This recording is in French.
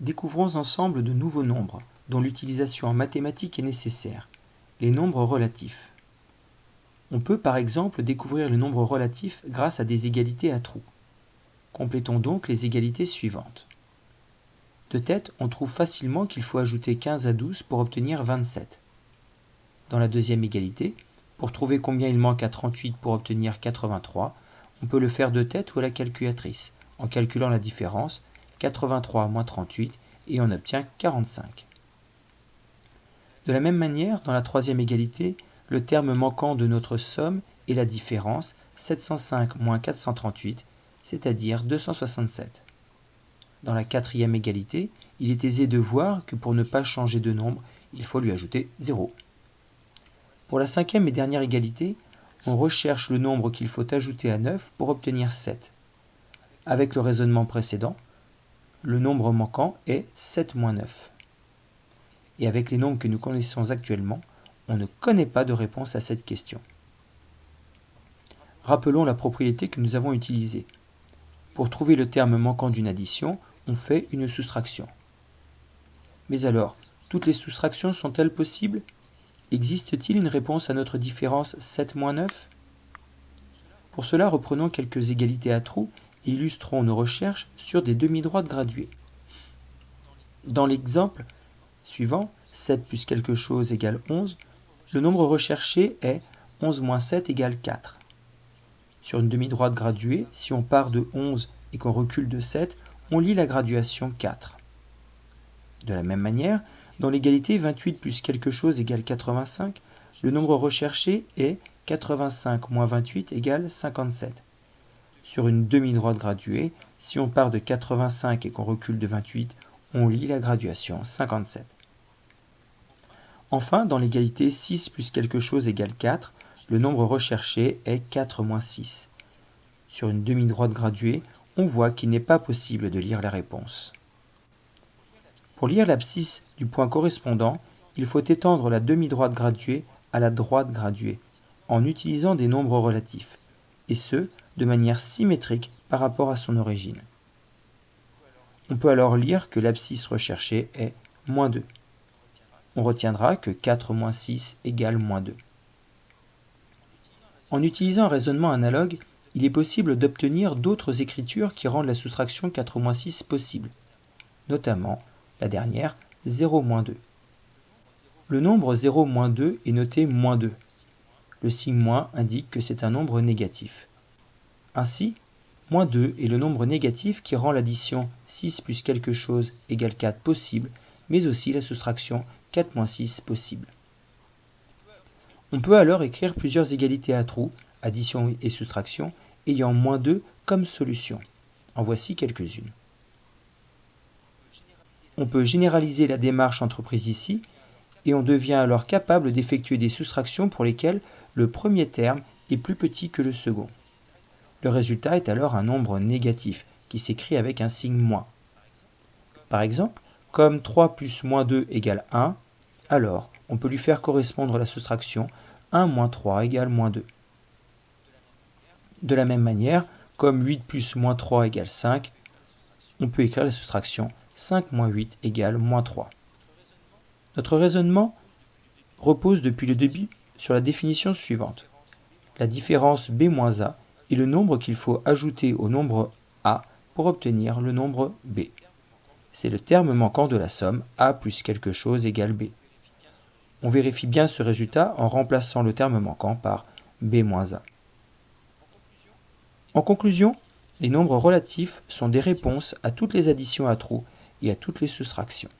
Découvrons ensemble de nouveaux nombres, dont l'utilisation en mathématiques est nécessaire, les nombres relatifs. On peut par exemple découvrir le nombre relatif grâce à des égalités à trous. Complétons donc les égalités suivantes. De tête, on trouve facilement qu'il faut ajouter 15 à 12 pour obtenir 27. Dans la deuxième égalité, pour trouver combien il manque à 38 pour obtenir 83, on peut le faire de tête ou à la calculatrice, en calculant la différence 83 moins 38 et on obtient 45. De la même manière, dans la troisième égalité, le terme manquant de notre somme est la différence 705 moins 438, c'est-à-dire 267. Dans la quatrième égalité, il est aisé de voir que pour ne pas changer de nombre, il faut lui ajouter 0. Pour la cinquième et dernière égalité, on recherche le nombre qu'il faut ajouter à 9 pour obtenir 7. Avec le raisonnement précédent, le nombre manquant est 7 moins 9. Et avec les nombres que nous connaissons actuellement, on ne connaît pas de réponse à cette question. Rappelons la propriété que nous avons utilisée. Pour trouver le terme manquant d'une addition, on fait une soustraction. Mais alors, toutes les soustractions sont-elles possibles? Existe-t-il une réponse à notre différence 7 moins 9 Pour cela, reprenons quelques égalités à trous illustrons nos recherches sur des demi-droites graduées. Dans l'exemple suivant, 7 plus quelque chose égale 11, le nombre recherché est 11 moins 7 égale 4. Sur une demi-droite graduée, si on part de 11 et qu'on recule de 7, on lit la graduation 4. De la même manière, dans l'égalité 28 plus quelque chose égale 85, le nombre recherché est 85 moins 28 égale 57 sur une demi-droite graduée, si on part de 85 et qu'on recule de 28, on lit la graduation 57. Enfin, dans l'égalité 6 plus quelque chose égale 4, le nombre recherché est 4 moins 6. Sur une demi-droite graduée, on voit qu'il n'est pas possible de lire la réponse. Pour lire l'abscisse du point correspondant, il faut étendre la demi-droite graduée à la droite graduée, en utilisant des nombres relatifs et ce, de manière symétrique par rapport à son origine. On peut alors lire que l'abscisse recherchée est moins 2. On retiendra que 4 moins 6 égale moins 2. En utilisant un raisonnement analogue, il est possible d'obtenir d'autres écritures qui rendent la soustraction 4 moins 6 possible, notamment la dernière 0 moins 2. Le nombre 0 moins 2 est noté moins 2, le signe moins indique que c'est un nombre négatif. Ainsi, moins 2 est le nombre négatif qui rend l'addition 6 plus quelque chose égale 4 possible, mais aussi la soustraction 4 moins 6 possible. On peut alors écrire plusieurs égalités à trous, addition et soustraction, ayant moins 2 comme solution. En voici quelques-unes. On peut généraliser la démarche entreprise ici, et on devient alors capable d'effectuer des soustractions pour lesquelles le premier terme est plus petit que le second. Le résultat est alors un nombre négatif, qui s'écrit avec un signe moins. Par exemple, comme 3 plus moins 2 égale 1, alors on peut lui faire correspondre la soustraction 1 moins 3 égale moins 2. De la même manière, comme 8 plus moins 3 égale 5, on peut écrire la soustraction 5 moins 8 égale moins 3. Notre raisonnement repose depuis le début sur la définition suivante. La différence b moins a est le nombre qu'il faut ajouter au nombre a pour obtenir le nombre b. C'est le terme manquant de la somme a plus quelque chose égale b. On vérifie bien ce résultat en remplaçant le terme manquant par b moins a. En conclusion, les nombres relatifs sont des réponses à toutes les additions à trous et à toutes les soustractions.